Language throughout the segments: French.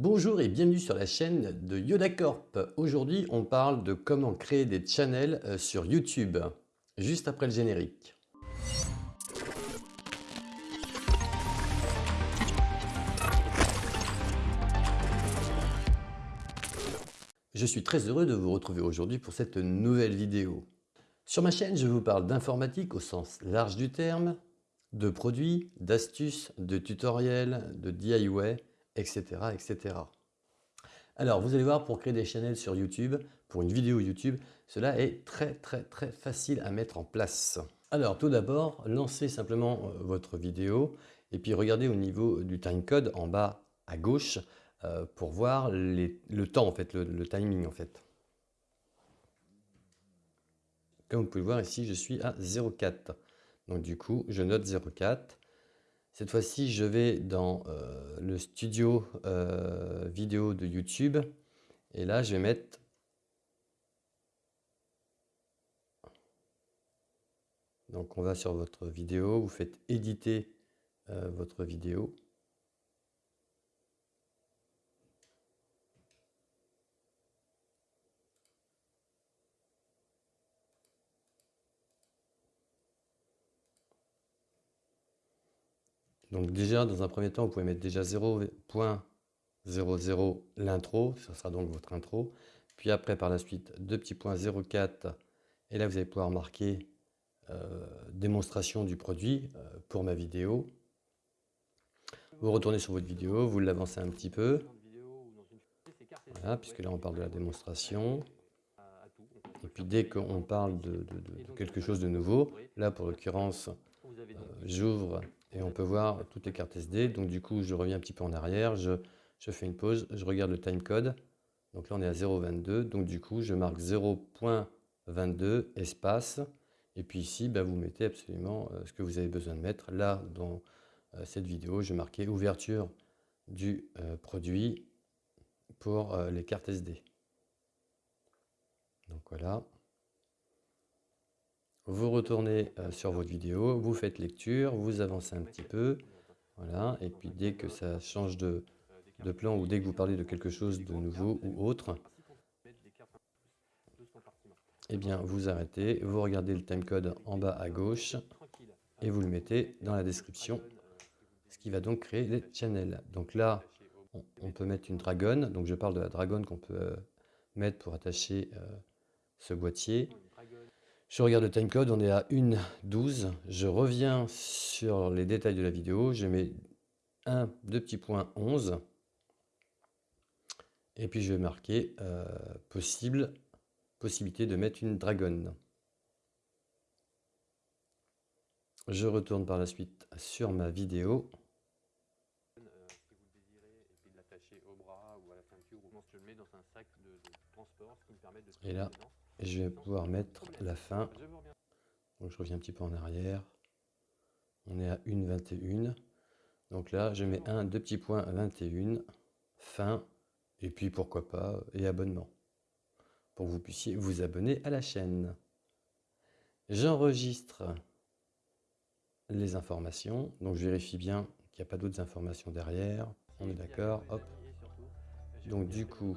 Bonjour et bienvenue sur la chaîne de YodaCorp. Aujourd'hui, on parle de comment créer des channels euh, sur YouTube, juste après le générique. Je suis très heureux de vous retrouver aujourd'hui pour cette nouvelle vidéo. Sur ma chaîne, je vous parle d'informatique au sens large du terme, de produits, d'astuces, de tutoriels, de DIY, etc., etc. Alors, vous allez voir, pour créer des channels sur YouTube, pour une vidéo YouTube, cela est très très très facile à mettre en place. Alors, tout d'abord, lancez simplement euh, votre vidéo et puis regardez au niveau du timecode en bas à gauche euh, pour voir le temps, en fait, le, le timing en fait. Comme vous pouvez voir ici, je suis à 0,4. Donc du coup, je note 0,4. Cette fois-ci, je vais dans euh, le studio euh, vidéo de YouTube. Et là, je vais mettre... Donc, on va sur votre vidéo. Vous faites éditer euh, votre vidéo. Donc déjà, dans un premier temps, vous pouvez mettre déjà 0.00 l'intro, ce sera donc votre intro. Puis après, par la suite, deux petits points 0.4, et là, vous allez pouvoir marquer euh, démonstration du produit euh, pour ma vidéo. Vous retournez sur votre vidéo, vous l'avancez un petit peu. Voilà, puisque là, on parle de la démonstration. Et puis dès qu'on parle de, quelque chose de nouveau, là, pour l'occurrence, euh, j'ouvre et on peut voir toutes les cartes SD. Donc du coup, je reviens un petit peu en arrière, je, fais une pause, je regarde le timecode. Donc là, on est à 0,22. Donc du coup, je marque 0.22 espace. Et puis ici, bah, vous mettez absolument euh, ce que vous avez besoin de mettre. Là, dans euh, cette vidéo, je marquais ouverture du euh, produit pour les cartes SD. Donc voilà. Vous retournez euh, sur votre vidéo, vous faites lecture, vous avancez un petit peu. Voilà, et puis dès que ça change de, plan ou dès que vous parlez de quelque chose de nouveau ou autre, eh bien vous arrêtez, vous regardez le timecode en bas à gauche et vous le mettez dans la description, ce qui va donc créer les channels. Donc là, on, peut mettre une dragonne, donc je parle de la dragonne qu'on peut euh, mettre pour attacher euh, ce boîtier. Je regarde le timecode, on est à 1.12. Je reviens sur les détails de la vidéo. Je mets un, deux petits points 11. Et puis je vais marquer euh, possible, possibilité de mettre une dragonne. Je retourne par la suite sur ma vidéo. Et là, je vais pouvoir mettre la fin. Je reviens un petit peu en arrière. On est à 1,21. Donc là, je mets un, deux petits points 21, fin, et puis pourquoi pas, et abonnement. Pour que vous puissiez vous abonner à la chaîne. J'enregistre les informations. Donc je vérifie bien qu'il n'y a pas d'autres informations derrière. On est d'accord, hop. Donc du coup,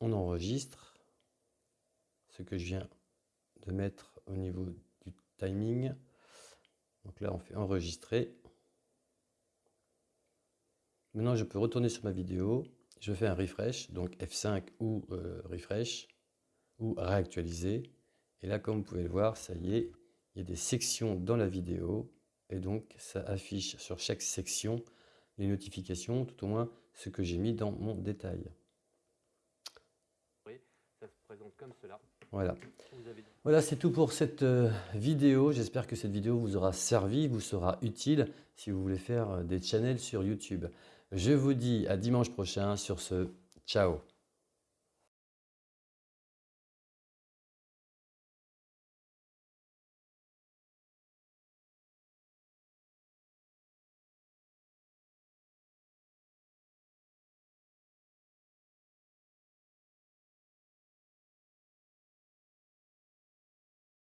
on enregistre ce que je viens de mettre au niveau du timing. Donc là, on fait enregistrer. Maintenant, je peux retourner sur ma vidéo. Je fais un refresh, donc F5 ou euh, refresh, ou réactualiser. Et là, comme vous pouvez le voir, ça y est, il y a des sections dans la vidéo. Et donc, ça affiche sur chaque section les notifications, tout au moins ce que j'ai mis dans mon détail. Ça se présente comme cela. Voilà, voilà c'est tout pour cette euh, vidéo. J'espère que cette vidéo vous aura servi, vous sera utile si vous voulez faire euh, des channels sur YouTube. Je vous dis à dimanche prochain sur ce. Ciao